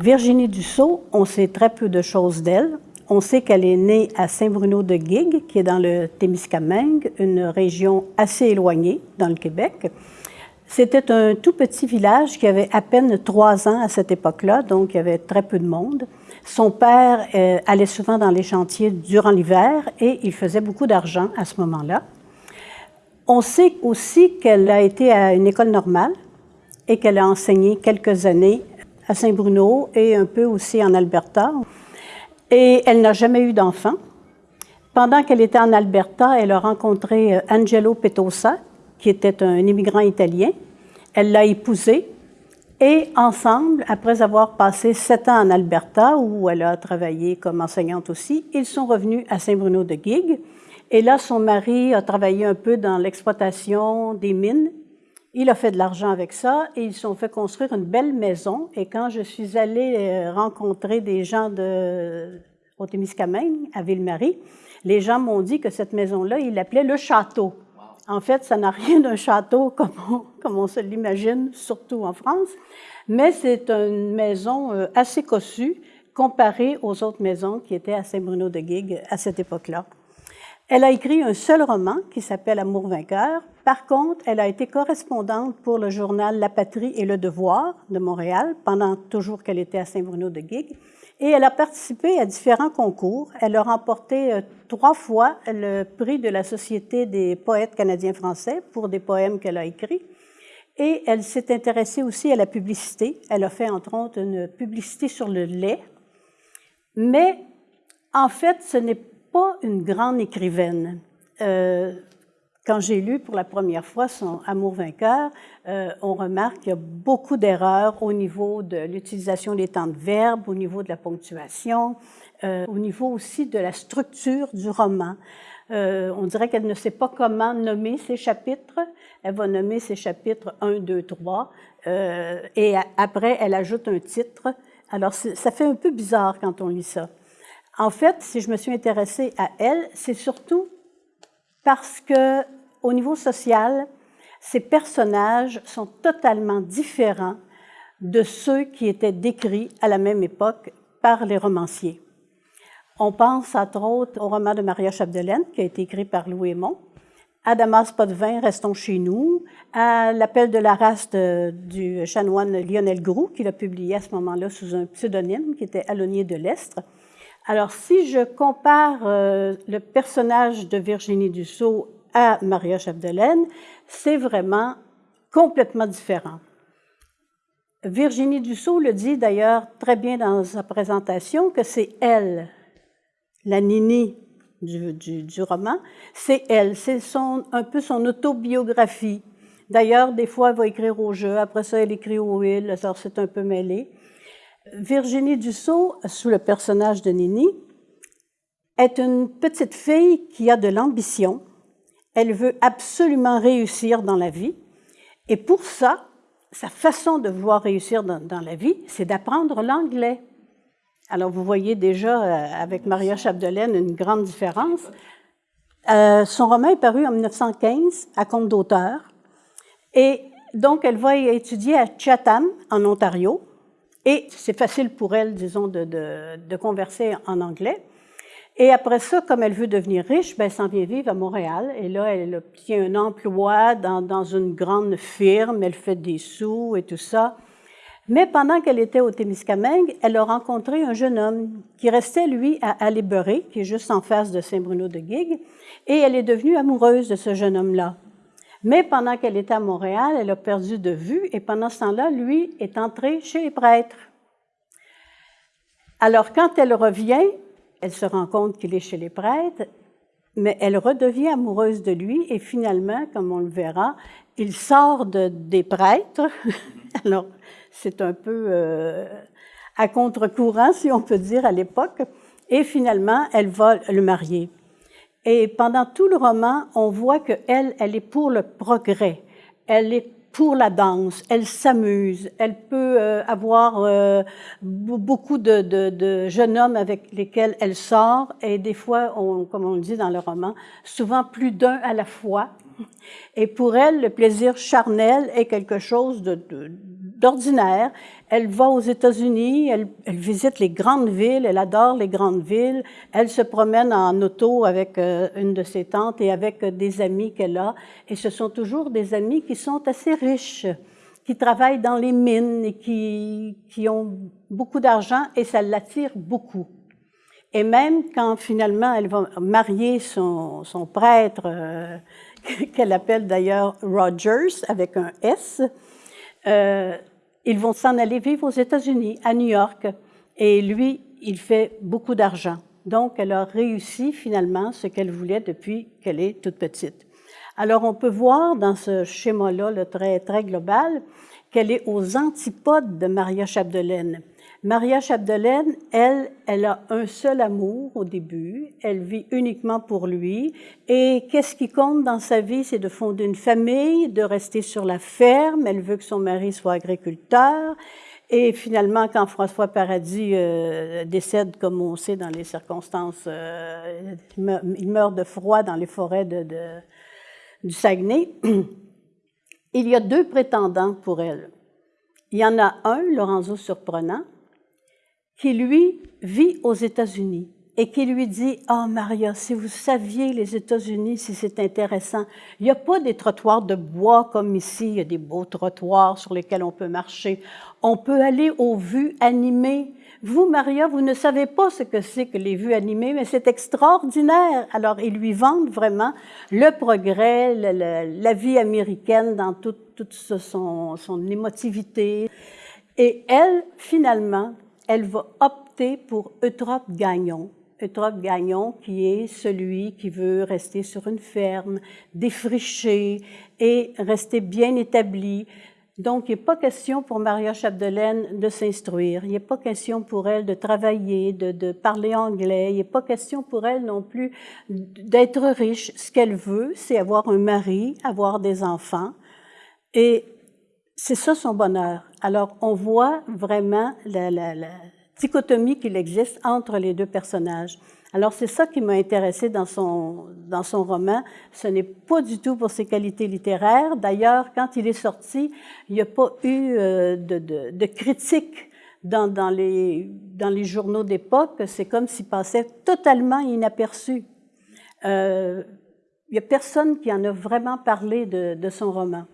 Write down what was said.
Virginie Dussault, on sait très peu de choses d'elle. On sait qu'elle est née à Saint-Bruno-de-Guigue, qui est dans le Témiscamingue, une région assez éloignée dans le Québec. C'était un tout petit village qui avait à peine trois ans à cette époque-là, donc il y avait très peu de monde. Son père euh, allait souvent dans les chantiers durant l'hiver et il faisait beaucoup d'argent à ce moment-là. On sait aussi qu'elle a été à une école normale et qu'elle a enseigné quelques années à Saint-Bruno et un peu aussi en Alberta. Et elle n'a jamais eu d'enfant. Pendant qu'elle était en Alberta, elle a rencontré euh, Angelo Petosa, qui était un immigrant italien. Elle l'a épousé et ensemble, après avoir passé sept ans en Alberta, où elle a travaillé comme enseignante aussi, ils sont revenus à Saint-Bruno-de-Guigue. Et là, son mari a travaillé un peu dans l'exploitation des mines. Il a fait de l'argent avec ça et ils sont fait construire une belle maison. Et quand je suis allée euh, rencontrer des gens de, au Témiscamingue, à Ville-Marie, les gens m'ont dit que cette maison-là, ils l'appelaient le château. En fait, ça n'a rien d'un château comme on, comme on se l'imagine, surtout en France, mais c'est une maison euh, assez cossue comparée aux autres maisons qui étaient à Saint-Bruno-de-Guigue à cette époque-là. Elle a écrit un seul roman qui s'appelle Amour vainqueur. Par contre, elle a été correspondante pour le journal La Patrie et le Devoir de Montréal pendant toujours qu'elle était à Saint-Bruno-de-Guigue. Et elle a participé à différents concours. Elle a remporté euh, trois fois le prix de la Société des poètes canadiens-français pour des poèmes qu'elle a écrits. Et elle s'est intéressée aussi à la publicité. Elle a fait, entre autres, une publicité sur le lait. Mais, en fait, ce n'est pas une grande écrivaine. Euh, quand j'ai lu pour la première fois son Amour vainqueur, euh, on remarque qu'il y a beaucoup d'erreurs au niveau de l'utilisation des temps de verbe, au niveau de la ponctuation, euh, au niveau aussi de la structure du roman. On dirait qu'elle ne sait pas comment nommer ses chapitres. Elle va nommer ses chapitres 1, 2, 3, et après, elle ajoute un titre. Alors, ça fait un peu bizarre quand on lit ça. En fait, si je me suis intéressée à elle, c'est surtout parce que au niveau social, ces personnages sont totalement différents de ceux qui étaient décrits à la même époque par les romanciers. On pense entre autres au roman de Maria Chapdelaine, qui a été écrit par Louis Aymon, à Damas Potvin, Restons chez nous, à L'appel de la race du chanoine Lionel Groux, qu'il a publié à ce moment-là sous un pseudonyme qui était Alonier de l'Estre. Alors, si je compare euh, le personnage de Virginie Dussault à Maria Chapdelaine, c'est vraiment complètement différent. Virginie Dussault le dit d'ailleurs très bien dans sa présentation que c'est elle, la Nini du, roman, c'est elle, c'est un peu son autobiographie. D'ailleurs, des fois, elle va écrire au jeu, après ça, elle écrit au will, alors c'est un peu mêlé. Virginie Dussault, sous le personnage de Nini, est une petite fille qui a de l'ambition, elle veut absolument réussir dans la vie. Et pour ça, sa façon de vouloir réussir dans, la vie, c'est d'apprendre l'anglais. Alors, vous voyez déjà euh, avec Maria Chapdelaine une grande différence. Euh, son roman est paru en 1915 à compte d'auteur. Et donc, elle va étudier à Chatham, en Ontario. Et c'est facile pour elle, disons, de, converser en anglais. Et après ça, comme elle veut devenir riche, ben, elle s'en vient vivre à Montréal. Et là, elle obtient un emploi dans, une grande firme, elle fait des sous et tout ça. Mais pendant qu'elle était au Témiscamingue, elle a rencontré un jeune homme qui restait, lui, à Alléberé, qui est juste en face de Saint-Bruno-de-Guigue, et elle est devenue amoureuse de ce jeune homme-là. Mais pendant qu'elle était à Montréal, elle a perdu de vue, et pendant ce temps-là, lui est entré chez les prêtres. Alors, quand elle revient, elle se rend compte qu'il est chez les prêtres, mais elle redevient amoureuse de lui et finalement, comme on le verra, il sort de, des prêtres. Alors, c'est un peu euh, à contre-courant, si on peut dire, à l'époque. Et finalement, elle va le marier. Et pendant tout le roman, on voit qu'elle, elle est pour le progrès. Elle est pour la danse, elle s'amuse, elle peut euh, avoir euh, beaucoup de, de, de, jeunes hommes avec lesquels elle sort, et des fois, on, comme on le dit dans le roman, souvent plus d'un à la fois. Et pour elle, le plaisir charnel est quelque chose de, d'ordinaire. Elle va aux États-Unis, elle, visite les grandes villes, elle adore les grandes villes. Elle se promène en auto avec euh, une de ses tantes et avec des amis qu'elle a. Et ce sont toujours des amis qui sont assez riches, qui travaillent dans les mines et qui, qui ont beaucoup d'argent et ça l'attire beaucoup. Et même quand finalement elle va marier son, son prêtre, euh, qu'elle appelle d'ailleurs Rogers avec un S, euh, ils vont s'en aller vivre aux États-Unis, à New York. Et lui, il fait beaucoup d'argent. Donc, elle a réussi finalement ce qu'elle voulait depuis qu'elle est toute petite. Alors, on peut voir dans ce schéma-là, le très, très global, qu'elle est aux antipodes de Maria Chapdelaine. Maria Chapdelaine, elle, elle a un seul amour au début, elle vit uniquement pour lui, et qu'est-ce qui compte dans sa vie, c'est de fonder une famille, de rester sur la ferme, elle veut que son mari soit agriculteur, et finalement, quand François Paradis euh, décède, comme on sait dans les circonstances, euh, il meurt de froid dans les forêts de, du Saguenay, il y a deux prétendants pour elle. Il y en a un, Lorenzo Surprenant, qui lui vit aux États-Unis et qui lui dit oh, Maria, si vous saviez les États-Unis, si c'est intéressant, il n'y a pas des trottoirs de bois comme ici, il y a des beaux trottoirs sur lesquels on peut marcher. On peut aller aux vues animées. Vous, Maria, vous ne savez pas ce que c'est que les vues animées, mais c'est extraordinaire. Alors, ils lui vendent vraiment le progrès, la vie américaine dans toute, toute son, son émotivité. Et elle, finalement, elle va opter pour Eutrope Gagnon. Eutrope Gagnon qui est celui qui veut rester sur une ferme, défricher et rester bien établi. Donc, il n'est pas question pour Maria Chapdelaine de s'instruire. Il n'est pas question pour elle de travailler, de, parler anglais. Il n'est pas question pour elle non plus d'être riche. Ce qu'elle veut, c'est avoir un mari, avoir des enfants. Et c'est ça son bonheur. Alors, on voit vraiment la, dichotomie qu'il existe entre les deux personnages. Alors, c'est ça qui m'a intéressé dans son, dans son roman. Ce n'est pas du tout pour ses qualités littéraires. D'ailleurs, quand il est sorti, il n'y a pas eu euh, de, de, de critique dans, dans, les, dans les journaux d'époque. C'est comme s'il passait totalement inaperçu. Euh, il n'y a personne qui en a vraiment parlé de, de son roman.